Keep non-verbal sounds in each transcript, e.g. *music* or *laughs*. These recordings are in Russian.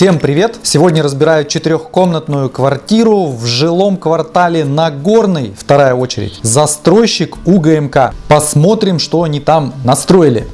Всем привет! Сегодня разбираю четырехкомнатную квартиру в жилом квартале Нагорный, вторая очередь. Застройщик УГМК. Посмотрим, что они там настроили.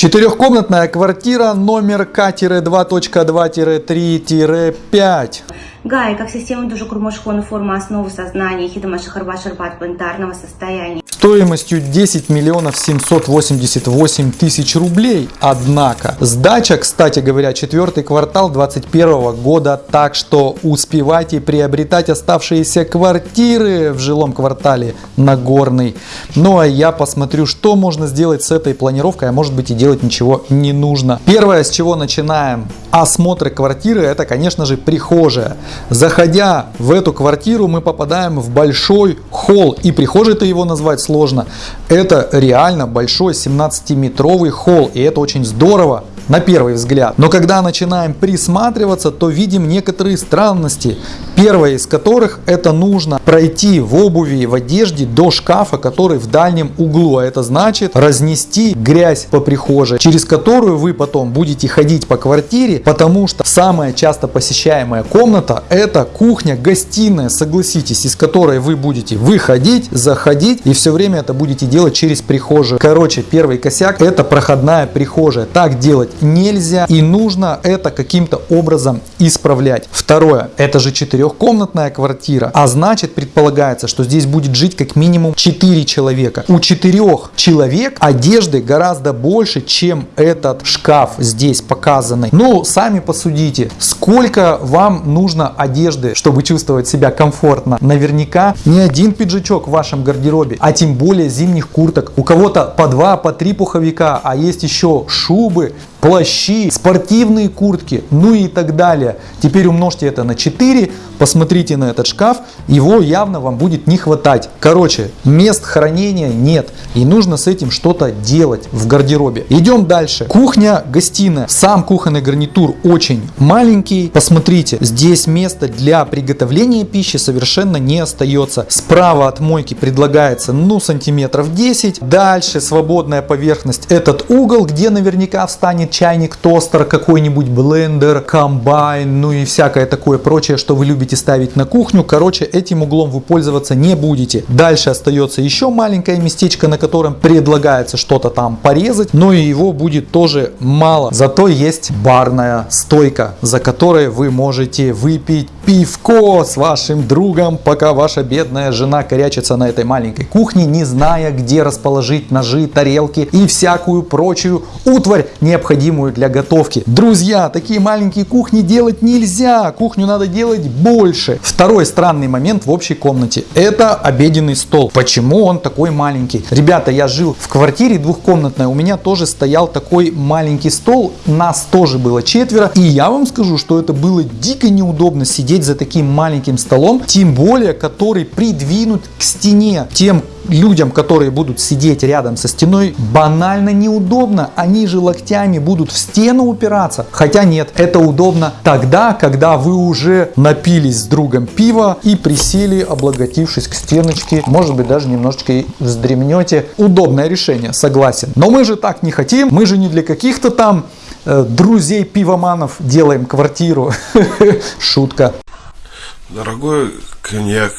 Четырехкомнатная квартира номер К-2.2-3-5. Гай, как система дуже курмашхона форма основы сознания, хидама шахарба шарбат планетарного состояния. Стоимостью 10 миллионов 788 тысяч рублей. Однако, сдача, кстати говоря, четвертый квартал 2021 года, так что успевайте приобретать оставшиеся квартиры в жилом квартале Нагорный. Ну а я посмотрю, что можно сделать с этой планировкой, а может быть и делать ничего не нужно. Первое, с чего начинаем осмотр квартиры, это, конечно же, прихожая. Заходя в эту квартиру, мы попадаем в большой холл. И прихожей-то его назвать сложно. Это реально большой 17-метровый холл. И это очень здорово на первый взгляд. Но когда начинаем присматриваться, то видим некоторые странности. Первая из которых это нужно пройти в обуви и в одежде до шкафа, который в дальнем углу. А это значит разнести грязь по прихожей, через которую вы потом будете ходить по квартире, потому что самая часто посещаемая комната это кухня-гостиная, согласитесь, из которой вы будете выходить, заходить и все время это будете делать через прихожую. Короче, первый косяк это проходная прихожая. Так делать нельзя и нужно это каким-то образом исправлять. Второе, это же четырехкомнатная квартира, а значит предполагается, что здесь будет жить как минимум 4 человека. У четырех человек одежды гораздо больше, чем этот шкаф здесь показанный. Ну, сами посудите, сколько вам нужно одежды, чтобы чувствовать себя комфортно. Наверняка не один пиджачок в вашем гардеробе, а тем более зимних курток. У кого-то по два, по три пуховика, а есть еще шубы, плащи, спортивные куртки, ну и так далее. Теперь умножьте это на 4, посмотрите на этот шкаф, его явно вам будет не хватать. Короче, мест хранения нет, и нужно с этим что-то делать в гардеробе. Идем дальше. Кухня, гостиная. Сам кухонный гарнитур очень маленький. Посмотрите, здесь место для приготовления пищи совершенно не остается. Справа от мойки предлагается, ну, сантиметров 10. Дальше свободная поверхность. Этот угол, где наверняка встанет чайник, тостер, какой-нибудь блендер, комбайн, ну и всякое такое прочее, что вы любите ставить на кухню. Короче, этим углом вы пользоваться не будете. Дальше остается еще маленькое местечко, на котором предлагается что-то там порезать, но и его будет тоже мало. Зато есть барная стойка, за которой вы можете выпить пивко с вашим другом, пока ваша бедная жена корячится на этой маленькой кухне, не зная, где расположить ножи, тарелки и всякую прочую утварь, необходимую для готовки. Друзья, такие маленькие кухни делать нельзя, кухню надо делать больше. Второй странный момент в общей комнате – это обеденный стол. Почему он такой маленький? Ребята, я жил в квартире двухкомнатной, у меня тоже стоял такой маленький стол, нас тоже было четверо, и я вам скажу, что это было дико неудобно сидеть за таким маленьким столом, тем более который придвинут к стене. Тем людям, которые будут сидеть рядом со стеной, банально неудобно. Они же локтями будут в стену упираться. Хотя нет, это удобно тогда, когда вы уже напились с другом пива и присели, облаготившись к стеночке. Может быть, даже немножечко и вздремнете. Удобное решение, согласен. Но мы же так не хотим. Мы же не для каких-то там э, друзей пивоманов делаем квартиру. *laughs* Шутка. Дорогой коньяк,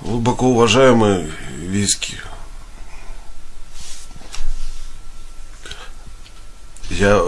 глубоко уважаемый виски, я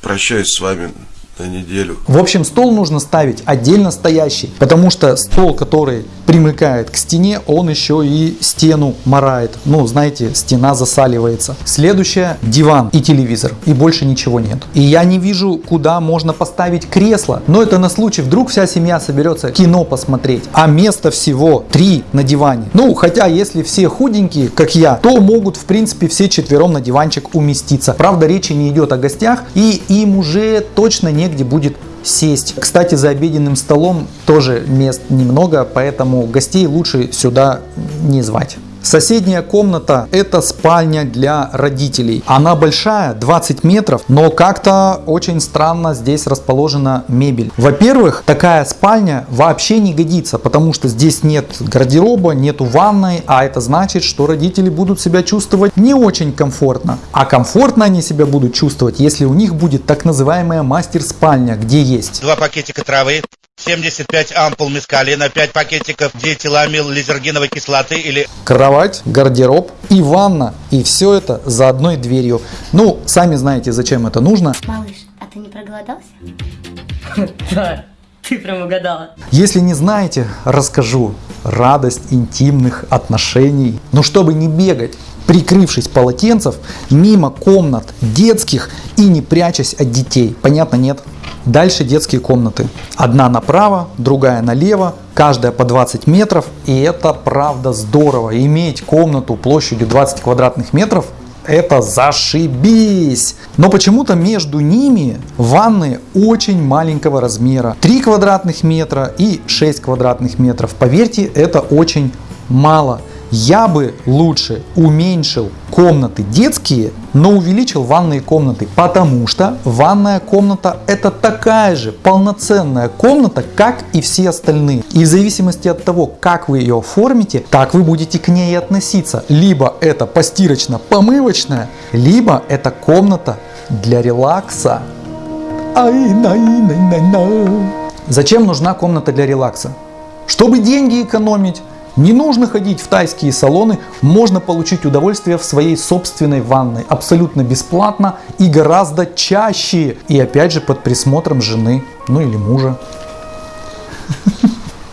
прощаюсь с вами на неделю. В общем, стол нужно ставить отдельно стоящий, потому что стол, который примыкает к стене, он еще и стену морает. Ну, знаете, стена засаливается. Следующее – диван и телевизор. И больше ничего нет. И я не вижу, куда можно поставить кресло. Но это на случай, вдруг вся семья соберется кино посмотреть. А места всего три на диване. Ну, хотя, если все худенькие, как я, то могут, в принципе, все четвером на диванчик уместиться. Правда, речи не идет о гостях, и им уже точно негде будет сесть. Кстати, за обеденным столом тоже мест немного, поэтому гостей лучше сюда не звать. Соседняя комната это спальня для родителей. Она большая, 20 метров, но как-то очень странно здесь расположена мебель. Во-первых, такая спальня вообще не годится, потому что здесь нет гардероба, нету ванной, а это значит, что родители будут себя чувствовать не очень комфортно. А комфортно они себя будут чувствовать, если у них будет так называемая мастер-спальня, где есть Два пакетика травы, 75 ампул мескалина, 5 пакетиков диэтиламил лизергиновой кислоты или кровать, гардероб и ванна. И все это за одной дверью. Ну, сами знаете, зачем это нужно. Малыш, а ты не проголодался? *laughs* Да, ты прям угадала. Если не знаете, расскажу. Радость интимных отношений. Но чтобы не бегать, прикрывшись полотенцев, мимо комнат детских и не прячась от детей. Понятно, нет? Дальше детские комнаты. Одна направо, другая налево, каждая по 20 метров. И это правда здорово. Иметь комнату площадью 20 квадратных метров это зашибись! Но почему-то между ними ванны очень маленького размера. 3 квадратных метра и 6 квадратных метров. Поверьте, это очень мало. Я бы лучше уменьшил комнаты детские, но увеличил ванные комнаты, потому что ванная комната это такая же полноценная комната, как и все остальные. И в зависимости от того, как вы ее оформите, так вы будете к ней относиться. Либо это постирочно-помывочная, либо это комната для релакса. Ай, най, най, най, най. Зачем нужна комната для релакса? Чтобы деньги экономить. Не нужно ходить в тайские салоны, можно получить удовольствие в своей собственной ванной абсолютно бесплатно и гораздо чаще. И опять же под присмотром жены, ну или мужа.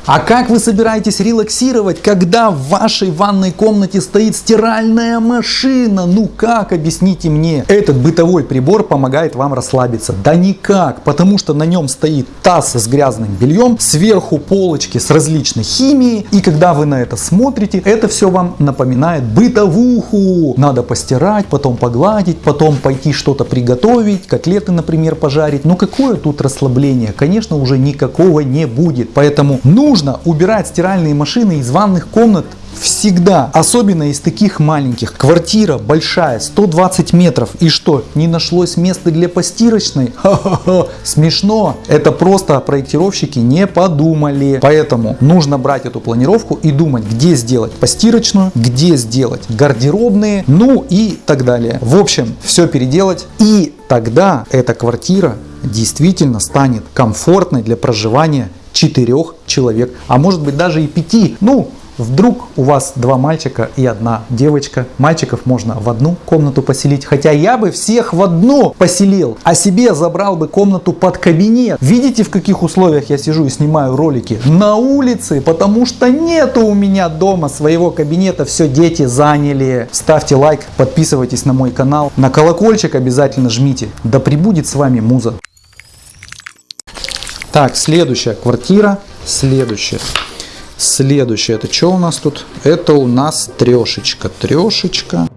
А как вы собираетесь релаксировать, когда в вашей ванной комнате стоит стиральная машина? Ну как, объясните мне. Этот бытовой прибор помогает вам расслабиться. Да никак, потому что на нем стоит таз с грязным бельем, сверху полочки с различной химией. И когда вы на это смотрите, это все вам напоминает бытовуху. Надо постирать, потом погладить, потом пойти что-то приготовить, котлеты, например, пожарить. Ну какое тут расслабление? Конечно, уже никакого не будет. Поэтому нужно убирать стиральные машины из ванных комнат всегда, особенно из таких маленьких. Квартира большая, 120 метров. И что, не нашлось места для постирочной? *laughs* Ха-ха-ха, смешно. Это просто проектировщики не подумали. Поэтому нужно брать эту планировку и думать, где сделать постирочную, где сделать гардеробные, ну и так далее. В общем, все переделать. И тогда эта квартира действительно станет комфортной для проживания четырех человек, а может быть даже и пяти. Ну, Вдруг у вас два мальчика и одна девочка. Мальчиков можно в одну комнату поселить. Хотя я бы всех в одну поселил. А себе забрал бы комнату под кабинет. Видите, в каких условиях я сижу и снимаю ролики? На улице, потому что нету у меня дома своего кабинета. Все дети заняли. Ставьте лайк, подписывайтесь на мой канал. На колокольчик обязательно жмите. Да прибудет с вами муза. Так, следующая квартира. Следующая. Следующее, это что у нас тут? Это у нас трешечка. Трешечка.